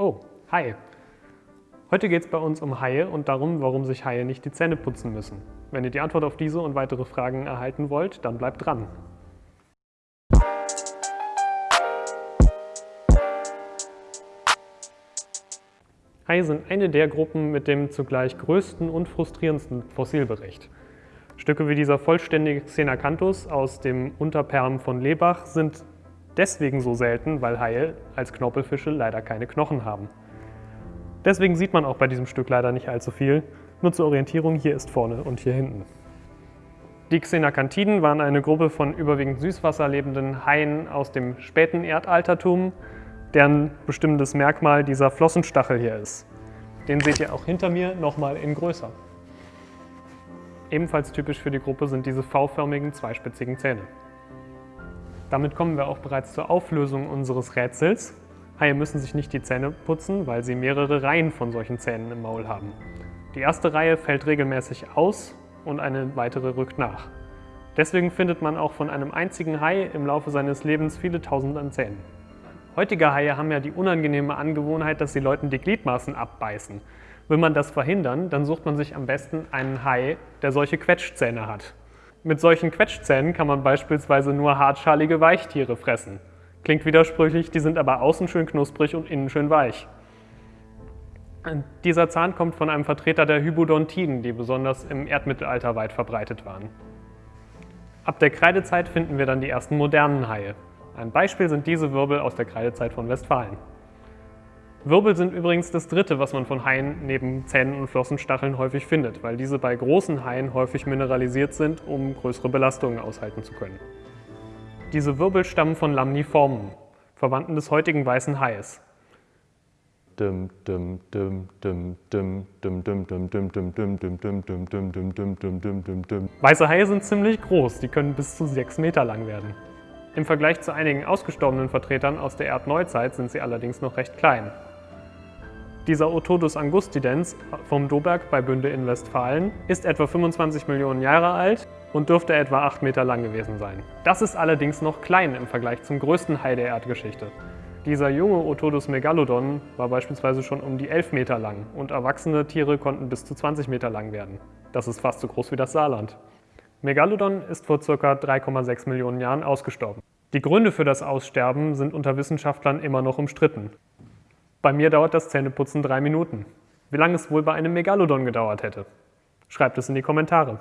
Oh, Hai. Heute geht es bei uns um Haie und darum, warum sich Haie nicht die Zähne putzen müssen. Wenn ihr die Antwort auf diese und weitere Fragen erhalten wollt, dann bleibt dran. Haie sind eine der Gruppen mit dem zugleich größten und frustrierendsten Fossilbericht. Stücke wie dieser vollständige Xenacanthus aus dem Unterperm von Lebach sind deswegen so selten, weil Haie als Knorpelfische leider keine Knochen haben. Deswegen sieht man auch bei diesem Stück leider nicht allzu viel. Nur zur Orientierung, hier ist vorne und hier hinten. Die Xenacanthiden waren eine Gruppe von überwiegend Süßwasser lebenden Haien aus dem späten Erdaltertum, deren bestimmendes Merkmal dieser Flossenstachel hier ist. Den seht ihr auch hinter mir nochmal in größer. Ebenfalls typisch für die Gruppe sind diese V-förmigen, zweispitzigen Zähne. Damit kommen wir auch bereits zur Auflösung unseres Rätsels. Haie müssen sich nicht die Zähne putzen, weil sie mehrere Reihen von solchen Zähnen im Maul haben. Die erste Reihe fällt regelmäßig aus und eine weitere rückt nach. Deswegen findet man auch von einem einzigen Hai im Laufe seines Lebens viele tausend an Zähnen. Heutige Haie haben ja die unangenehme Angewohnheit, dass sie Leuten die Gliedmaßen abbeißen. Will man das verhindern, dann sucht man sich am besten einen Hai, der solche Quetschzähne hat. Mit solchen Quetschzähnen kann man beispielsweise nur hartschalige Weichtiere fressen. Klingt widersprüchlich, die sind aber außen schön knusprig und innen schön weich. Dieser Zahn kommt von einem Vertreter der Hybodontiden, die besonders im Erdmittelalter weit verbreitet waren. Ab der Kreidezeit finden wir dann die ersten modernen Haie. Ein Beispiel sind diese Wirbel aus der Kreidezeit von Westfalen. Wirbel sind übrigens das dritte, was man von Haien neben Zähnen und Flossenstacheln häufig findet, weil diese bei großen Haien häufig mineralisiert sind, um größere Belastungen aushalten zu können. Diese Wirbel stammen von Lamniformen, Verwandten des heutigen weißen Hais. Weiße Haie sind ziemlich groß, die können bis zu 6 Meter lang werden. Im Vergleich zu einigen ausgestorbenen Vertretern aus der Erdneuzeit sind sie allerdings noch recht klein. Dieser Otodus angustidens vom Doberg bei Bünde in Westfalen ist etwa 25 Millionen Jahre alt und dürfte etwa 8 Meter lang gewesen sein. Das ist allerdings noch klein im Vergleich zum größten Hai der Erdgeschichte. Dieser junge Otodus megalodon war beispielsweise schon um die 11 Meter lang und erwachsene Tiere konnten bis zu 20 Meter lang werden. Das ist fast so groß wie das Saarland. Megalodon ist vor ca. 3,6 Millionen Jahren ausgestorben. Die Gründe für das Aussterben sind unter Wissenschaftlern immer noch umstritten. Bei mir dauert das Zähneputzen drei Minuten. Wie lange es wohl bei einem Megalodon gedauert hätte? Schreibt es in die Kommentare.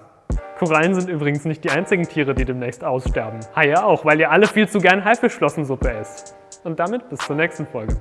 Korallen sind übrigens nicht die einzigen Tiere, die demnächst aussterben. Haie auch, weil ihr alle viel zu gern Haifischflossensuppe esst. Und damit bis zur nächsten Folge.